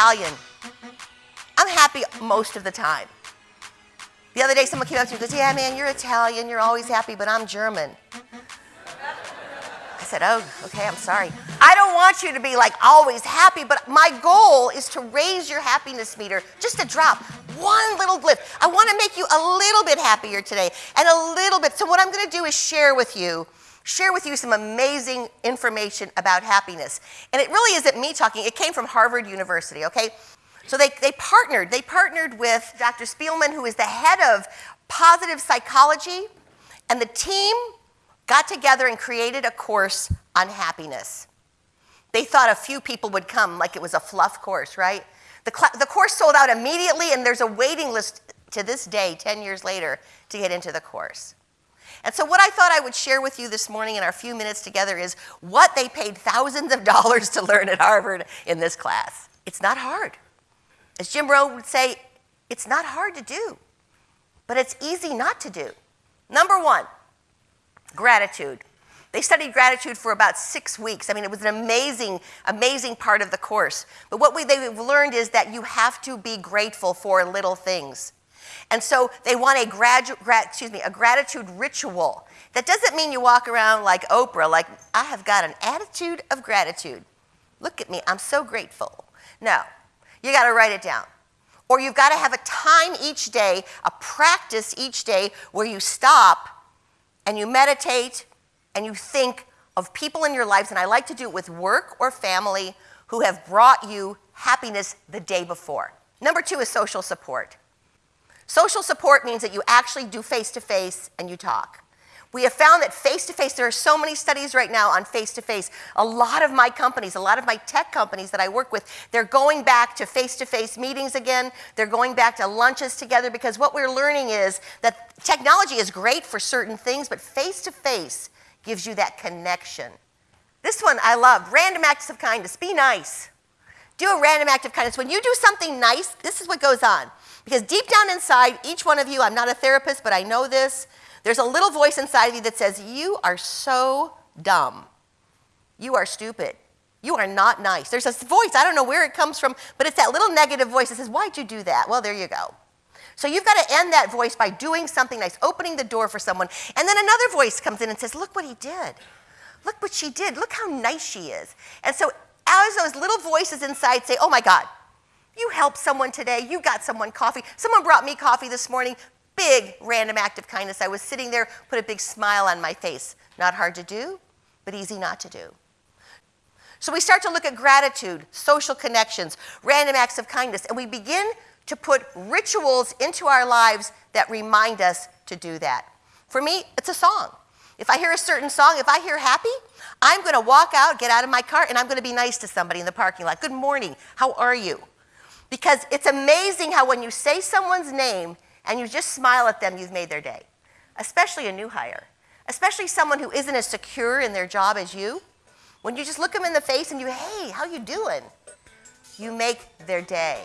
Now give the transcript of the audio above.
Italian. I'm happy most of the time. The other day, someone came up to me and goes, Yeah, man, you're Italian, you're always happy, but I'm German. I said, Oh, okay, I'm sorry. I don't want you to be like always happy, but my goal is to raise your happiness meter just a drop, one little blip. I want to make you a little bit happier today and a little bit. So, what I'm going to do is share with you share with you some amazing information about happiness. And it really isn't me talking, it came from Harvard University, okay? So they, they partnered. They partnered with Dr. Spielman, who is the head of positive psychology, and the team got together and created a course on happiness. They thought a few people would come, like it was a fluff course, right? The, the course sold out immediately, and there's a waiting list to this day, 10 years later, to get into the course. And so, what I thought I would share with you this morning in our few minutes together is what they paid thousands of dollars to learn at Harvard in this class. It's not hard. As Jim Rohn would say, it's not hard to do, but it's easy not to do. Number one, gratitude. They studied gratitude for about six weeks. I mean, it was an amazing, amazing part of the course. But what we, they've learned is that you have to be grateful for little things. And so they want a, gradu- gra- excuse me, a gratitude ritual. That doesn't mean you walk around like Oprah, like, I have got an attitude of gratitude. Look at me, I'm so grateful. No, you got to write it down. Or you've got to have a time each day, a practice each day where you stop and you meditate and you think of people in your lives, and I like to do it with work or family who have brought you happiness the day before. Number two is social support. Social support means that you actually do face to face and you talk. We have found that face to face, there are so many studies right now on face to face. A lot of my companies, a lot of my tech companies that I work with, they're going back to face to face meetings again. They're going back to lunches together because what we're learning is that technology is great for certain things, but face to face gives you that connection. This one I love random acts of kindness. Be nice. Do a random act of kindness. When you do something nice, this is what goes on. Because deep down inside, each one of you, I'm not a therapist, but I know this, there's a little voice inside of you that says, You are so dumb. You are stupid. You are not nice. There's this voice, I don't know where it comes from, but it's that little negative voice that says, Why'd you do that? Well, there you go. So you've got to end that voice by doing something nice, opening the door for someone. And then another voice comes in and says, Look what he did. Look what she did. Look how nice she is. And so as those little voices inside say, Oh my God, you helped someone today. You got someone coffee. Someone brought me coffee this morning. Big random act of kindness. I was sitting there, put a big smile on my face. Not hard to do, but easy not to do. So we start to look at gratitude, social connections, random acts of kindness, and we begin to put rituals into our lives that remind us to do that. For me, it's a song. If I hear a certain song, if I hear happy, I'm going to walk out, get out of my car, and I'm going to be nice to somebody in the parking lot. Good morning. How are you? Because it's amazing how when you say someone's name and you just smile at them, you've made their day, especially a new hire, especially someone who isn't as secure in their job as you. When you just look them in the face and you, hey, how you doing? You make their day.